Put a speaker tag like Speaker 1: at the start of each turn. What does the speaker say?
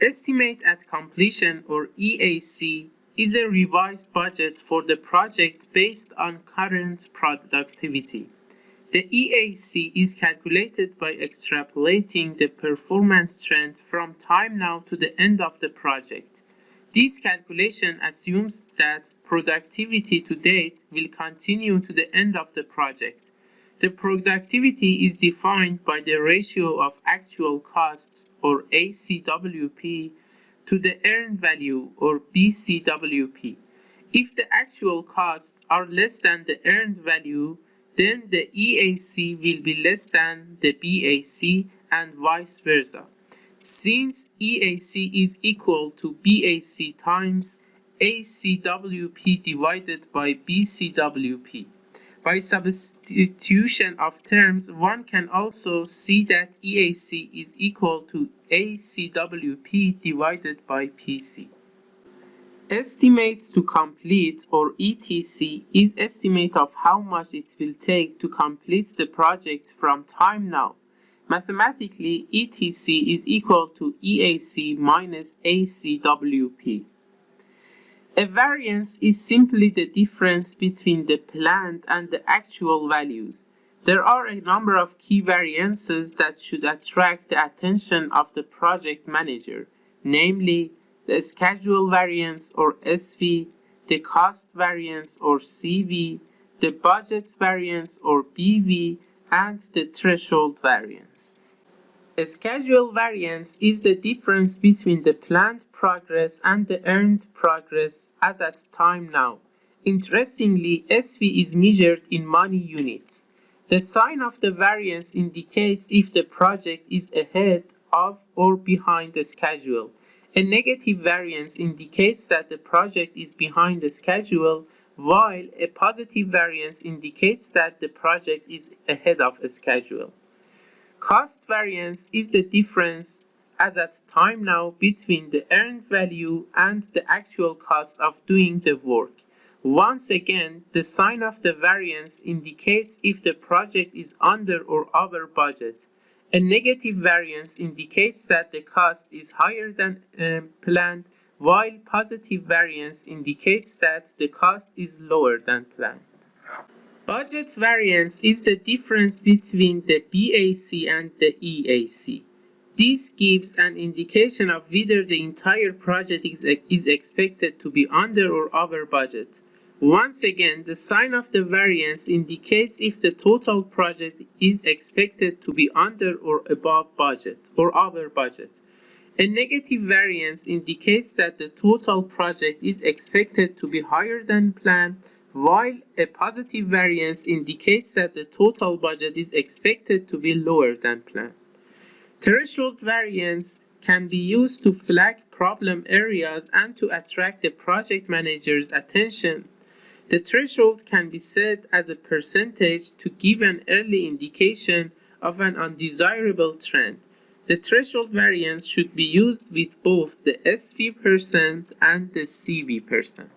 Speaker 1: Estimate at completion or EAC is a revised budget for the project based on current productivity. The EAC is calculated by extrapolating the performance trend from time now to the end of the project. This calculation assumes that productivity to date will continue to the end of the project. The productivity is defined by the ratio of actual costs or ACWP to the earned value or BCWP. If the actual costs are less than the earned value, then the EAC will be less than the BAC and vice versa. Since EAC is equal to BAC times ACWP divided by BCWP. By substitution of terms, one can also see that EAC is equal to ACWP divided by PC. Estimate to complete or ETC is estimate of how much it will take to complete the project from time now. Mathematically, ETC is equal to EAC minus ACWP. A variance is simply the difference between the planned and the actual values. There are a number of key variances that should attract the attention of the project manager, namely the schedule variance or SV, the cost variance or CV, the budget variance or BV, and the threshold variance. A schedule variance is the difference between the planned progress and the earned progress as at time now. Interestingly, SV is measured in money units. The sign of the variance indicates if the project is ahead of or behind the schedule. A negative variance indicates that the project is behind the schedule, while a positive variance indicates that the project is ahead of the schedule. Cost variance is the difference as at time now between the earned value and the actual cost of doing the work. Once again, the sign of the variance indicates if the project is under or over budget. A negative variance indicates that the cost is higher than uh, planned, while positive variance indicates that the cost is lower than planned. Budget variance is the difference between the BAC and the EAC. This gives an indication of whether the entire project is, is expected to be under or over budget. Once again, the sign of the variance indicates if the total project is expected to be under or above budget or over budget. A negative variance indicates that the total project is expected to be higher than planned, while a positive variance indicates that the total budget is expected to be lower than planned. Threshold variance can be used to flag problem areas and to attract the project manager's attention the threshold can be set as a percentage to give an early indication of an undesirable trend. The threshold variance should be used with both the SV percent and the CV percent.